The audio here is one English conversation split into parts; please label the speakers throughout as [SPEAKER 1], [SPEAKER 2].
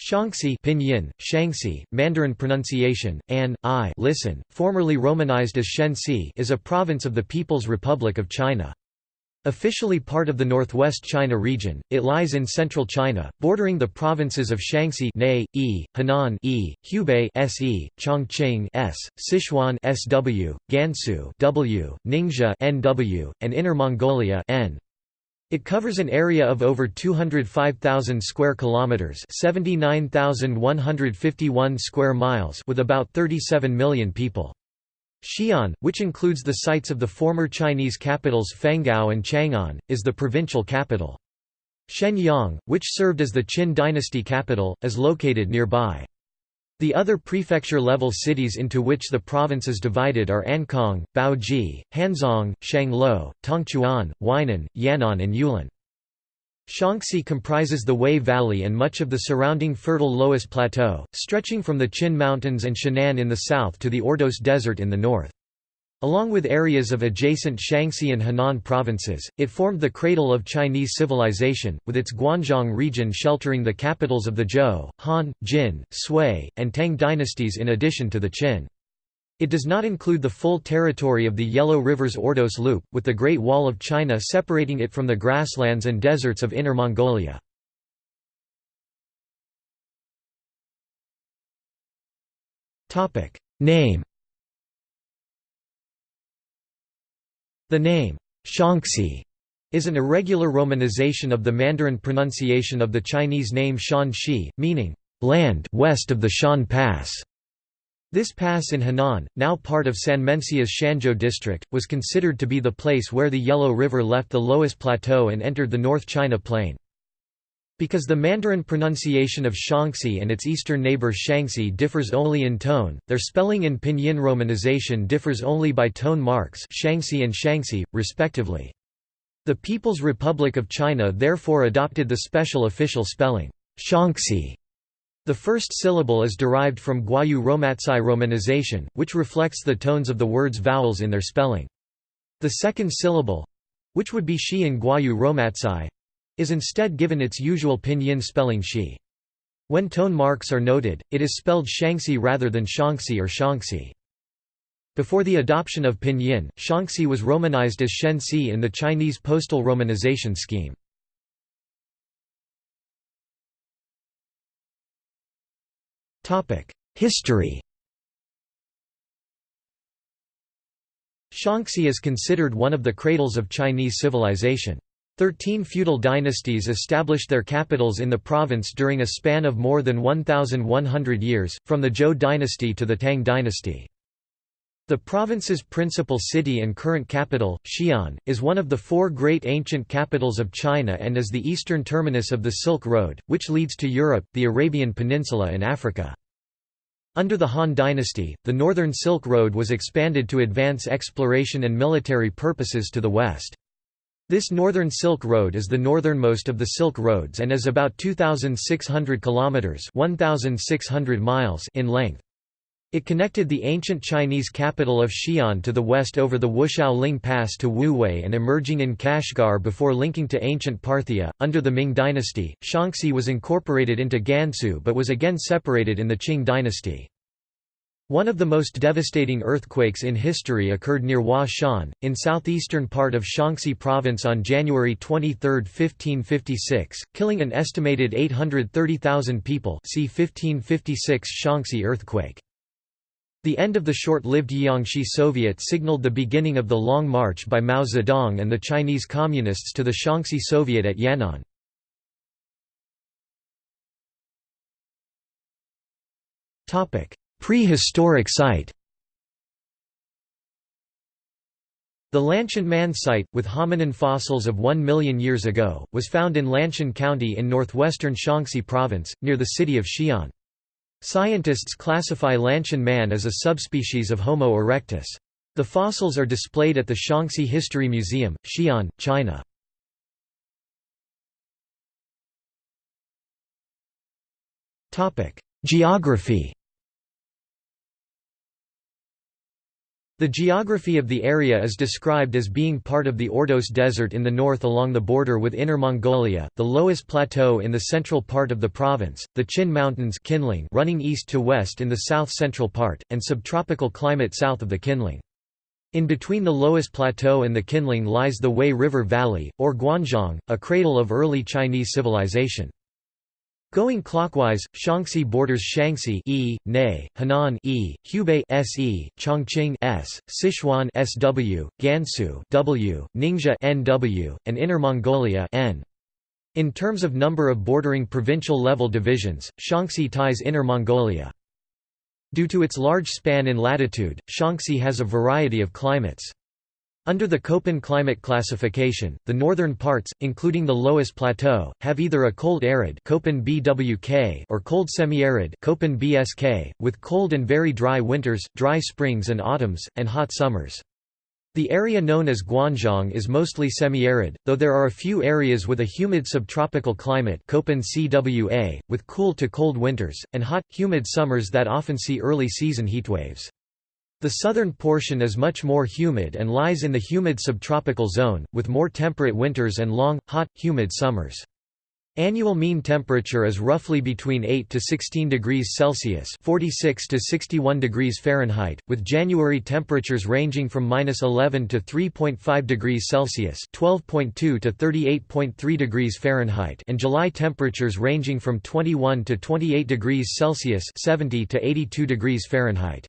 [SPEAKER 1] Shaanxi Pinyin, Shangxi, Mandarin pronunciation, An, I listen, formerly romanized as Shensi is a province of the People's Republic of China. Officially part of the northwest China region, it lies in central China, bordering the provinces of Shanxi Nei, E, Henan E, Hubei Se, Chongqing S, Sichuan Sw, Gansu W, Ningxia NW, and Inner Mongolia N. It covers an area of over 205,000 square kilometers, 79,151 square miles, with about 37 million people. Xi'an, which includes the sites of the former Chinese capitals Fenghao and Chang'an, is the provincial capital. Xianyang, which served as the Qin dynasty capital, is located nearby. The other prefecture-level cities into which the province is divided are Ankang, Baoji, Hanzhong, Shangluo, Tongchuan, Weinan, Yan'an and Yulin. Shaanxi comprises the Wei Valley and much of the surrounding fertile Loess Plateau, stretching from the Qin Mountains and Shannan in the south to the Ordos Desert in the north. Along with areas of adjacent Shanxi and Henan provinces, it formed the cradle of Chinese civilization, with its Guanzhong region sheltering the capitals of the Zhou, Han, Jin, Sui, and Tang dynasties in addition to the Qin. It does not include the full territory of the Yellow River's Ordos Loop, with the Great Wall of China separating it from the grasslands and deserts of Inner Mongolia. Name The name, Shaanxi, is an irregular romanization of the Mandarin pronunciation of the Chinese name Shanxi, meaning, land west of the Shan Pass. This pass in Henan, now part of Sanmenxia's Shanzhou district, was considered to be the place where the Yellow River left the Loess Plateau and entered the North China Plain. Because the Mandarin pronunciation of Shaanxi and its eastern neighbor Shanxi differs only in tone, their spelling in pinyin romanization differs only by tone marks Shangxi and Shangxi, respectively. The People's Republic of China therefore adopted the special official spelling, Shaanxi. The first syllable is derived from Gwoyeu Romatzyh romanization, which reflects the tones of the word's vowels in their spelling. The second syllable—which would be shi in Gwoyeu Romatzyh, is instead given its usual pinyin spelling shi. When tone marks are noted, it is spelled shangxi rather than shangxi or shangxi. Before the adoption of pinyin, shangxi was romanized as Shensi in the Chinese postal romanization scheme. History Shaanxi is considered one of the cradles of Chinese civilization. Thirteen feudal dynasties established their capitals in the province during a span of more than 1,100 years, from the Zhou dynasty to the Tang dynasty. The province's principal city and current capital, Xi'an, is one of the four great ancient capitals of China and is the eastern terminus of the Silk Road, which leads to Europe, the Arabian Peninsula and Africa. Under the Han dynasty, the northern Silk Road was expanded to advance exploration and military purposes to the west. This Northern Silk Road is the northernmost of the Silk Roads and is about 2,600 kilometers (1,600 miles) in length. It connected the ancient Chinese capital of Xi'an to the west over the Wushao Ling Pass to Wuwei and emerging in Kashgar before linking to ancient Parthia. Under the Ming dynasty, Shaanxi was incorporated into Gansu but was again separated in the Qing dynasty. One of the most devastating earthquakes in history occurred near Hua Shan, in southeastern part of Shaanxi province on January 23, 1556, killing an estimated 830,000 people see 1556 Shaanxi earthquake. The end of the short-lived Jiangxi Soviet signaled the beginning of the Long March by Mao Zedong and the Chinese Communists to the Shaanxi Soviet at Yan'an. Topic: Prehistoric site The Lantian Man site, with hominin fossils of 1 million years ago, was found in Lantian County in northwestern Shaanxi Province, near the city of Xi'an. Scientists classify Lantian Man as a subspecies of Homo erectus. The fossils are displayed at the Shaanxi History Museum, Xi'an, China. Geography The geography of the area is described as being part of the Ordos Desert in the north along the border with Inner Mongolia, the Loess Plateau in the central part of the province, the Qin Mountains Qinling running east to west in the south-central part, and subtropical climate south of the Qinling. In between the Loess Plateau and the Qinling lies the Wei River Valley, or Guanzhong, a cradle of early Chinese civilization. Going clockwise, Shaanxi borders Shanxi E, Ne, Henan E, Hubei Se, Chongqing S, Sichuan Sw, Gansu W, Ningxia NW, and Inner Mongolia N. In terms of number of bordering provincial-level divisions, Shaanxi ties Inner Mongolia. Due to its large span in latitude, Shaanxi has a variety of climates. Under the Köppen climate classification, the northern parts, including the Loess Plateau, have either a cold arid Köppen BWK or cold semi-arid Köppen BSK, with cold and very dry winters, dry springs and autumns, and hot summers. The area known as Guanzhong is mostly semi-arid, though there are a few areas with a humid subtropical climate Köppen CWA, with cool to cold winters, and hot, humid summers that often see early season heatwaves. The southern portion is much more humid and lies in the humid subtropical zone, with more temperate winters and long, hot, humid summers. Annual mean temperature is roughly between 8 to 16 degrees Celsius (46 to 61 degrees Fahrenheit), with January temperatures ranging from -11 to 3.5 degrees Celsius (12.2 to 38.3 degrees Fahrenheit), and July temperatures ranging from 21 to 28 degrees Celsius (70 to 82 degrees Fahrenheit).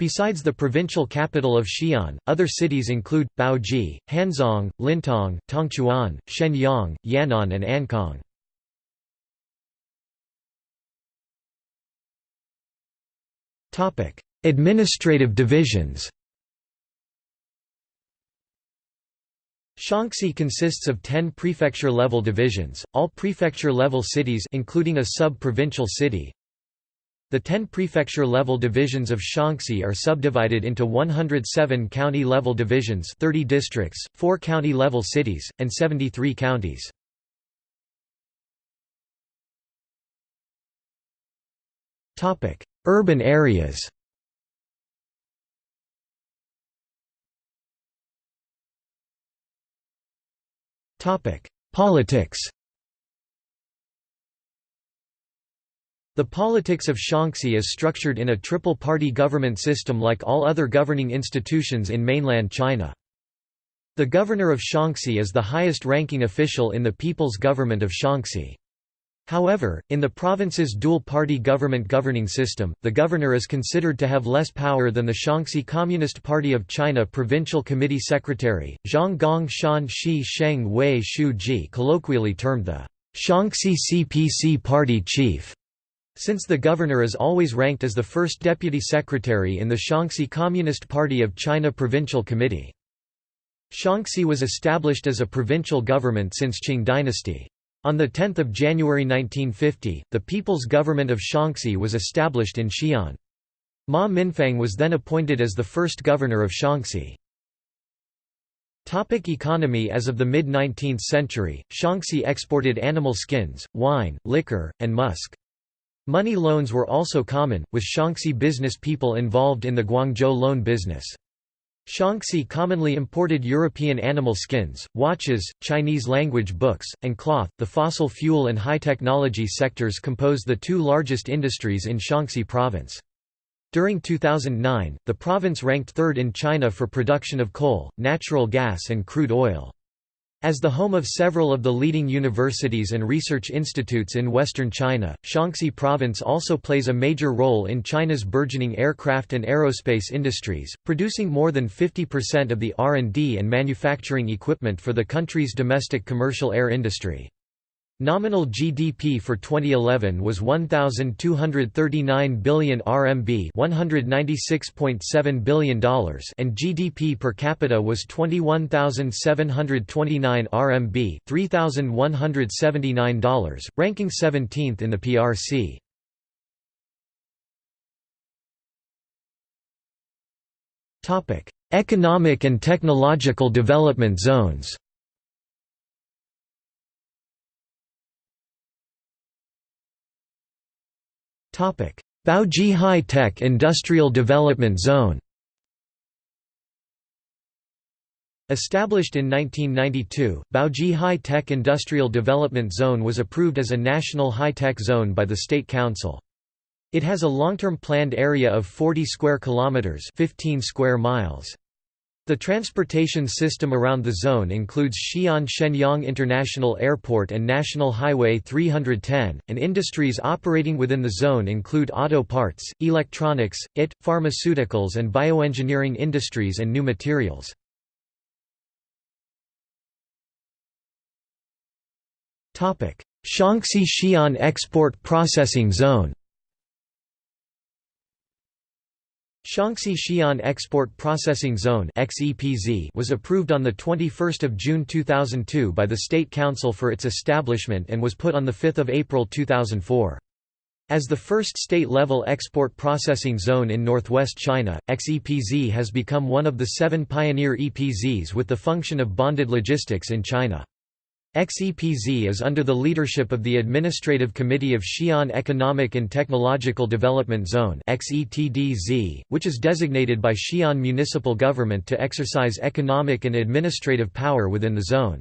[SPEAKER 1] Besides the provincial capital of Xi'an, other cities include, Baoji, Hanzhong, Lintong, Tongchuan, Xianyang, Yan'an and Ankang. Administrative divisions Shaanxi consists of 10 prefecture-level divisions, all prefecture-level cities including a sub-provincial city, the ten prefecture-level divisions of Shaanxi are subdivided into 107 county-level divisions 30 districts, 4 county-level cities, and 73 counties. Urban areas Politics The politics of Shaanxi is structured in a triple-party government system like all other governing institutions in mainland China. The governor of Shaanxi is the highest-ranking official in the People's Government of Shaanxi. However, in the province's dual-party government governing system, the governor is considered to have less power than the Shaanxi Communist Party of China Provincial Committee Secretary, Zhang Gong Shan Shi Sheng Wei Shu Ji colloquially termed the Shaanxi CPC Party Chief. Since the governor is always ranked as the first deputy secretary in the Shaanxi Communist Party of China Provincial Committee. Shaanxi was established as a provincial government since Qing dynasty. On 10 January 1950, the People's Government of Shaanxi was established in Xi'an. Ma Mingfang was then appointed as the first governor of Shaanxi. Topic economy As of the mid-19th century, Shaanxi exported animal skins, wine, liquor, and musk. Money loans were also common, with Shaanxi business people involved in the Guangzhou loan business. Shaanxi commonly imported European animal skins, watches, Chinese language books, and cloth. The fossil fuel and high technology sectors compose the two largest industries in Shaanxi province. During 2009, the province ranked third in China for production of coal, natural gas and crude oil. As the home of several of the leading universities and research institutes in western China, Shaanxi province also plays a major role in China's burgeoning aircraft and aerospace industries, producing more than 50% of the R&D and manufacturing equipment for the country's domestic commercial air industry. Nominal GDP for 2011 was 1239 billion RMB, $196.7 billion, and GDP per capita was 21729 RMB, $3179, ranking 17th in the PRC. Topic: Economic and technological development zones. Baoji High Tech Industrial Development Zone Established in 1992, Baoji High Tech Industrial Development Zone was approved as a national high-tech zone by the State Council. It has a long-term planned area of 40 square kilometers, 15 square miles. The transportation system around the zone includes Xi'an Xianyang International Airport and National Highway 310, and industries operating within the zone include auto parts, electronics, IT, pharmaceuticals and bioengineering industries and new materials. Shaanxi Xi'an Export Processing Zone Shaanxi Xi'an Export Processing Zone was approved on 21 June 2002 by the State Council for its establishment and was put on 5 April 2004. As the first state-level export processing zone in northwest China, XEPZ has become one of the seven pioneer EPZs with the function of bonded logistics in China. XEPZ is under the leadership of the Administrative Committee of Xi'an Economic and Technological Development Zone which is designated by Xi'an municipal government to exercise economic and administrative power within the zone.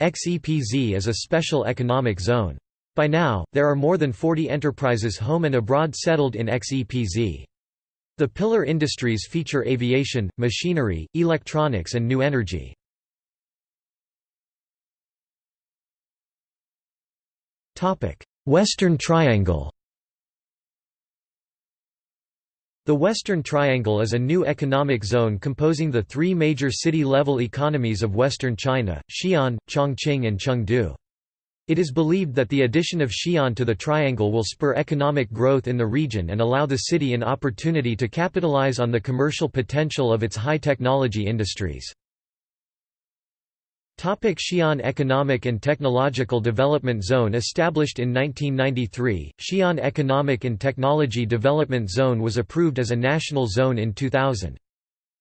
[SPEAKER 1] XEPZ is a special economic zone. By now, there are more than 40 enterprises home and abroad settled in XEPZ. The pillar industries feature aviation, machinery, electronics and new energy. Western Triangle The Western Triangle is a new economic zone composing the three major city-level economies of western China, Xi'an, Chongqing and Chengdu. It is believed that the addition of Xi'an to the triangle will spur economic growth in the region and allow the city an opportunity to capitalize on the commercial potential of its high-technology industries. Topic Xi'an Economic and Technological Development Zone Established in 1993, Xi'an Economic and Technology Development Zone was approved as a national zone in 2000.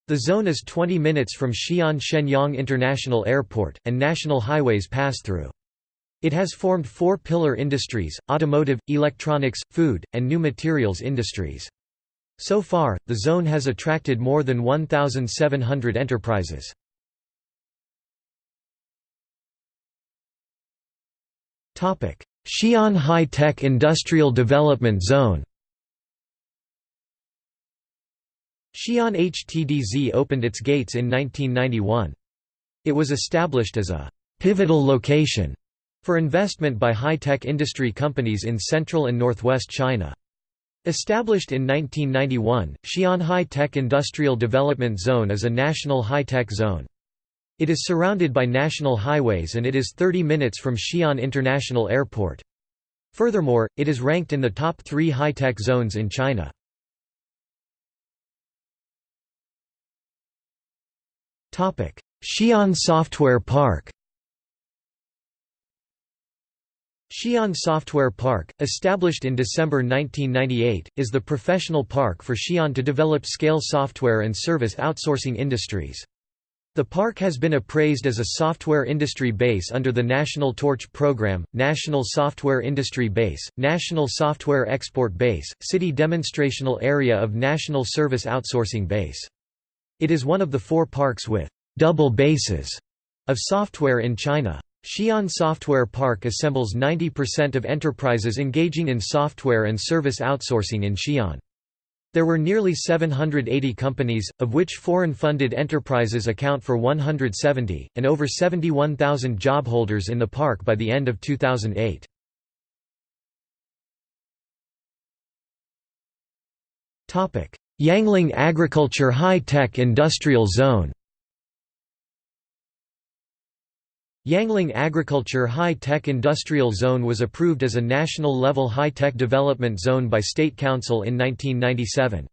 [SPEAKER 1] The zone is 20 minutes from Xi'an Xianyang International Airport, and national highways pass through. It has formed four pillar industries, automotive, electronics, food, and new materials industries. So far, the zone has attracted more than 1,700 enterprises. Xi'an High-Tech Industrial Development Zone Xi'an HTDZ opened its gates in 1991. It was established as a «pivotal location» for investment by high-tech industry companies in central and northwest China. Established in 1991, Xi'an High-Tech Industrial Development Zone is a national high-tech zone. It is surrounded by national highways and it is 30 minutes from Xi'an International Airport. Furthermore, it is ranked in the top three high-tech zones in China. Xi'an Software Park Xi'an Software Park, established in December 1998, is the professional park for Xi'an to develop scale software and service outsourcing industries. The park has been appraised as a software industry base under the National Torch Program, National Software Industry Base, National Software Export Base, City Demonstrational Area of National Service Outsourcing Base. It is one of the four parks with double bases of software in China. Xi'an Software Park assembles 90% of enterprises engaging in software and service outsourcing in Xi'an. There were nearly 780 companies, of which foreign-funded enterprises account for 170, and over 71,000 job holders in the park by the end of 2008. Yangling Agriculture High-Tech Industrial Zone Yangling Agriculture High-Tech Industrial Zone was approved as a national-level high-tech development zone by State Council in 1997.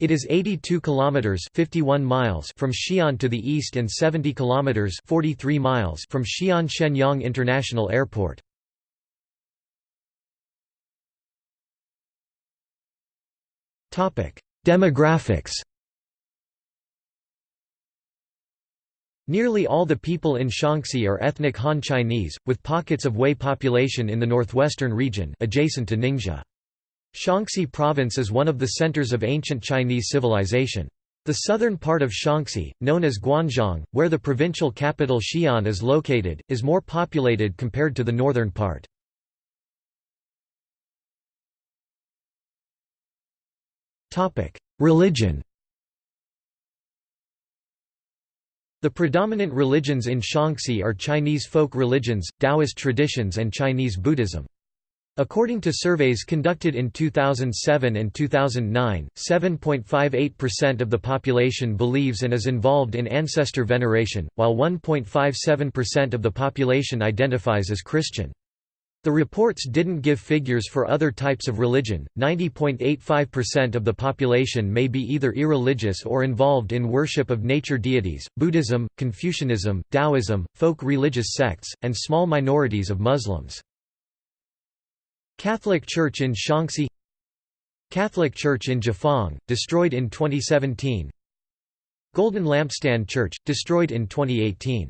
[SPEAKER 1] It is 82 kilometers 51 miles from Xi'an to the east and 70 kilometers 43 miles from Xi'an Xianyang International Airport. Topic: Demographics Nearly all the people in Shaanxi are ethnic Han Chinese, with pockets of Hui population in the northwestern region adjacent to Ningxia. Shaanxi province is one of the centers of ancient Chinese civilization. The southern part of Shaanxi, known as Guanzhong, where the provincial capital Xi'an is located, is more populated compared to the northern part. Religion The predominant religions in Shaanxi are Chinese folk religions, Taoist traditions and Chinese Buddhism. According to surveys conducted in 2007 and 2009, 7.58% of the population believes and is involved in ancestor veneration, while 1.57% of the population identifies as Christian. The reports didn't give figures for other types of religion. 90.85% of the population may be either irreligious or involved in worship of nature deities, Buddhism, Confucianism, Taoism, folk religious sects, and small minorities of Muslims. Catholic Church in Shaanxi Catholic Church in Jiefang, destroyed in 2017 Golden Lampstand Church, destroyed in 2018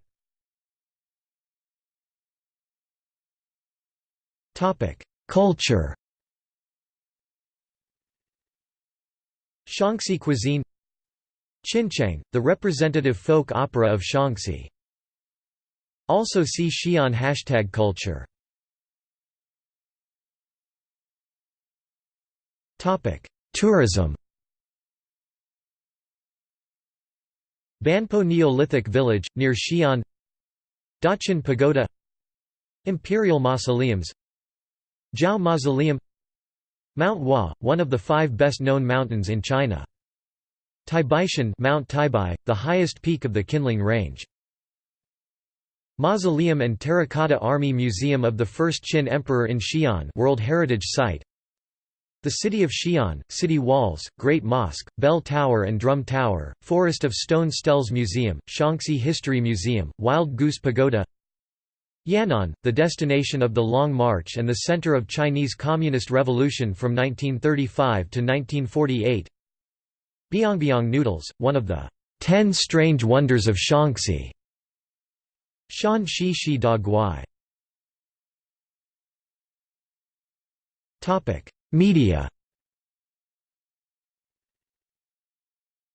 [SPEAKER 1] Culture Shaanxi cuisine Qinqiang, the representative folk opera of Shaanxi. Also see Xi'an hashtag culture. Tourism Banpo Neolithic village, near Xi'an. Daqin Pagoda. Imperial mausoleums Jiao Mausoleum Mount Hua, one of the five best-known mountains in China. Taibaishan Mount Taibai, the highest peak of the Qinling Range. Mausoleum and Terracotta Army Museum of the First Qin Emperor in Xi'an World Heritage Site the city of Xi'an, city walls, Great Mosque, Bell Tower and Drum Tower, Forest of Stone Stells Museum, Shaanxi History Museum, Wild Goose Pagoda Yan'an, the destination of the Long March and the center of Chinese Communist Revolution from 1935 to 1948 Biangbiang noodles, one of the Ten Strange Wonders of Shaanxi. Shan Shi Shi Da Guai Media.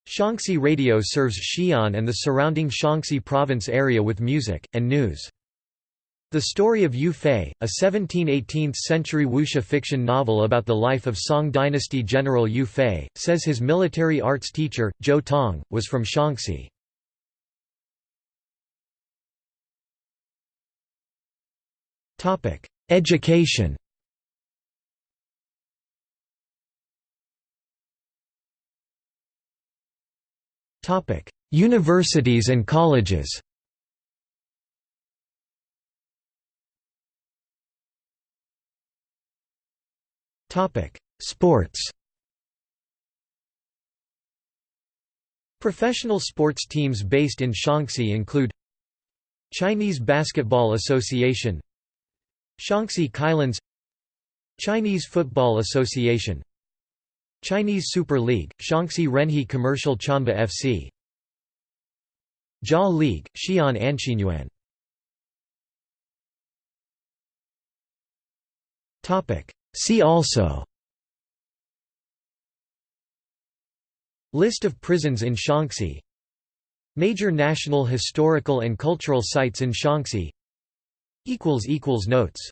[SPEAKER 1] Shaanxi Radio serves Xi'an and the surrounding Shaanxi province area with music, and news. The Story of Yue Fei, a 17–18th century wuxia fiction novel about the life of Song dynasty general Yue Fei, says his military arts teacher, Zhou Tong, was from Shaanxi. Education Universities and colleges Sports Professional sports teams based in Shaanxi include Chinese Basketball Association Shaanxi Kylins Chinese Football Association Chinese Super League, Shaanxi Renhe Commercial Chanba FC Jia League, Xi'an Anqinyuan See also. List of prisons in Shaanxi. Major national historical and cultural sites in Shaanxi. Notes